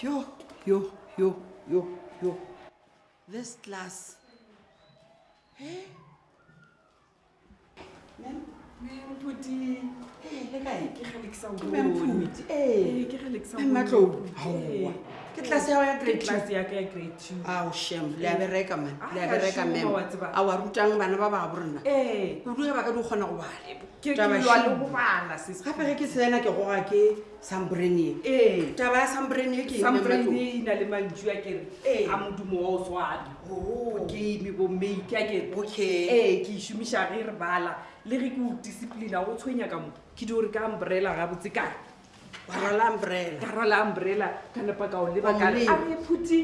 Yo, yo, yo, yo, yo. This class. Hey? ke tlase yao yaaeabereka mabereka mam a ah, wa rutang bana ba ba borena rua ba ka di kgona go balegape ge ke sena ke goga ke sumbrenie taba ya sumbrenie ke le re ke o disciplina o tshwenya ka mo ke di ore ka umbrela gabotse kae karala umbrela ka nepa kao lebaka a re phuti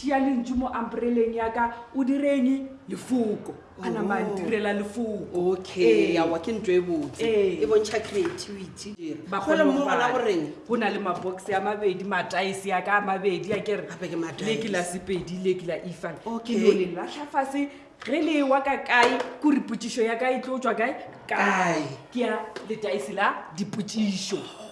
tšea lentsi mo ampereleng yaka o direng lefoko a nama oh. direla lefoko okaya ke ntw e botse e bontšha creativity bagolemogona goreng go na le mabox ya mabedi mataese yaka a mabedi a kerele ke la sepedi le ke la efan ke o le latlhafase ge le wa ka kae kore potiso ya ka e tlo tswa kae kae ke ya letaese la dipotiso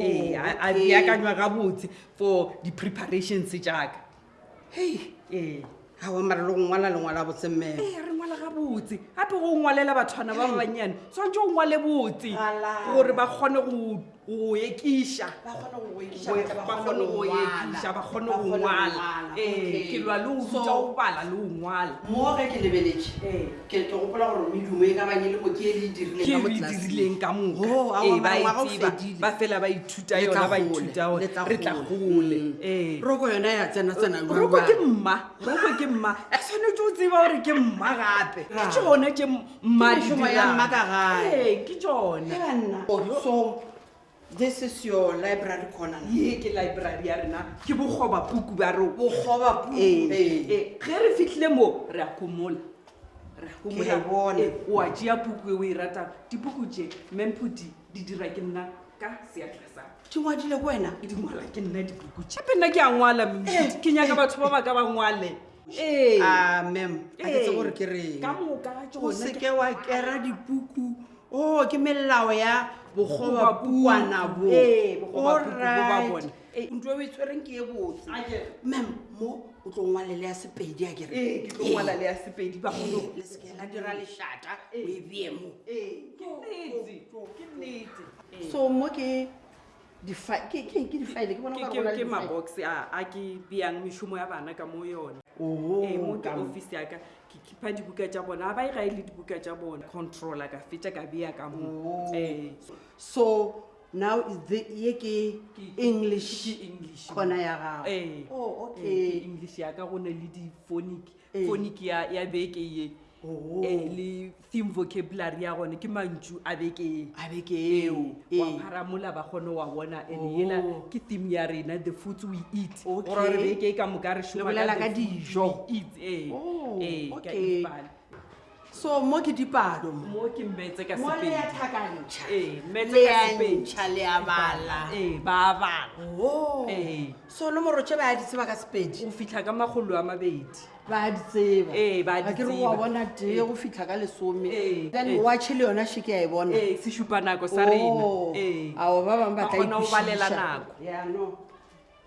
ee a beakanywa ga botse for di-preparations jaaka e ee gao mara le go ngwala lengwala botse mmeo ee re ngwala ga botse gape go ngwalela bathwana ba ba bannyane tshwanetse o ngwale botse gore ba kgone go o ekiša bakgone go ngwala ke lwa le o ta go bala le o ngwala moge ke lebeletše eh. ke ke gopola gore medumo e ka banye le boke e le dirilengke re e dirileng ka e mokaba oh, eh, e fela ba ithuta yona ba ithuta one re tla gole mm. eh. roko yona ya tsena tsenaroko ke mma roko ke mma e tshwanetse o tseba gore ke mma gape ke tsone ke mmadiaa ke tsonaso this is your library corner ye ke library ya rena ke bogoba puku ba ro bogoba puku e ge re fitlhile mo re a komola re a komola bone o a jea puku e o e rata dipuku je memphudi di dira ke nna ka seatla sa ke ngwadile ko wena e dingwala ke nna dipuku je gape nna ke a ngwala mmedi ke nyaka batho ba baka ba ngwale a mam a ketse gore ke reng o seke wa kera dipuku o oh, ke melao ya bogobapuana bonto eh, eh, e, e tshwereng ke e botse mam mo o tlo ngwalele ya sepedi akereleskela eh, dira leshata ebiemo e so mo ke difaele ke maboxe a ke biang mešomo ya bana ka mo yone Eh, motho office yaka ke khipa dibuka tsa bona ga ba ega e le dibuka tsa bona controller ka fetsa ka bea ka mo eh. so now ye ke english english kgona ya gago eh oh, okay eh, english ya ka go na le di phonic phonic ya beke ye um le theme vocabulary ya gone ke mantso abekeeabekeeoaparamola eh, eh. ba kgone wa bona and ena oh. ke theme ya rena the foods we eat gore re beke e ka moka re shoaka dijo eat ee oh, ee ka ipale so mo ke dipalo mo ke mmetse ka sepedi mo le ya thakantšha ee mmetse ka sepedintšha le ya bala ee ba bala o ee so nomorotshe ba ya di tseba ka sepedi o fitlha ka makgolo a mabedi ba di tseba ee ba di tseba wa bona tee go fitlha ka lesome then watche le yona sheke ya e bona ee sešupa nako sa rena ee ao ba bangwe ba tlaona go balela nako yano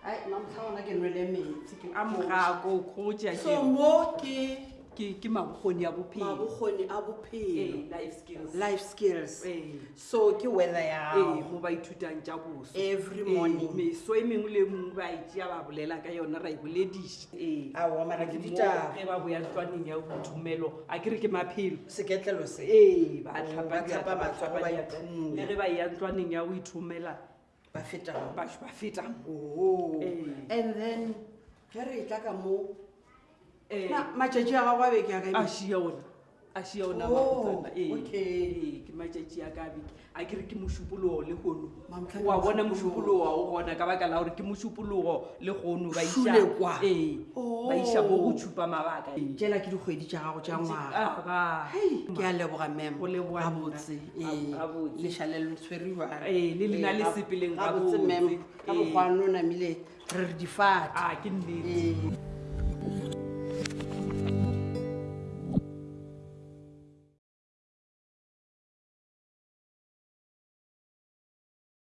ai mamotlha ona ke nwele metsi a mogako kgotsa so mo ke ke ke mabogoni ya bophelo mabogoni a bophelo eh, life skills life skills eh. so ke weather ya eh mo ba ithutang tja boso every eh, morning eh, me so e mengwe le mong ba itse ya ba bolela ka yona ra ibo e ladies eh a wa mara ke dita ke ba boya tswaneng ya botumelo a kire ke maphelo seketlelo se eh ba tlhapa ba tlhapa ba tswa ba ya tumela le ba ya tswaneng ya o ithumela ba feta ba ba feta oh eh. and then ke re e tla ka mo Eh. matšatši a gago a beke aaiaonaaia onaaoake oh, eh, eh, matšatši a ka beke a ke re ke mosupologo le gono wa bona mosupologo wa o gona ka baka la gore ke mosupologo le gono baiša bo go oh. tšhupa mabaka jela ke dikgwedi tša gago tša ngwaga ke a leboga memoabotse lešaleletshweriwa le lena le sepeleng ga botse mem ka bokgwanonamile re re difatake ah, nnee